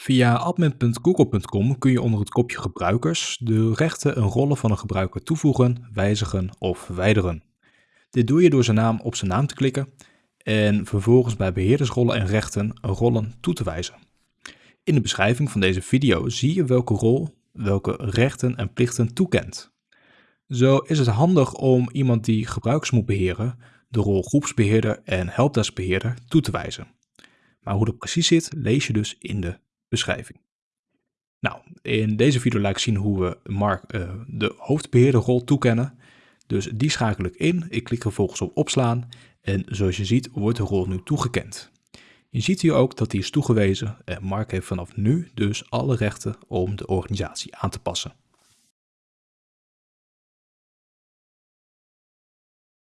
Via admin.google.com kun je onder het kopje gebruikers de rechten en rollen van een gebruiker toevoegen, wijzigen of verwijderen. Dit doe je door zijn naam op zijn naam te klikken en vervolgens bij beheerdersrollen en rechten rollen toe te wijzen. In de beschrijving van deze video zie je welke rol welke rechten en plichten toekent. Zo is het handig om iemand die gebruikers moet beheren de rol groepsbeheerder en helpdeskbeheerder toe te wijzen. Maar hoe dat precies zit, lees je dus in de beschrijving. Nou, in deze video laat ik zien hoe we Mark uh, de hoofdbeheerderrol toekennen. Dus die schakel ik in. Ik klik er vervolgens op opslaan en zoals je ziet wordt de rol nu toegekend. Je ziet hier ook dat die is toegewezen en Mark heeft vanaf nu dus alle rechten om de organisatie aan te passen.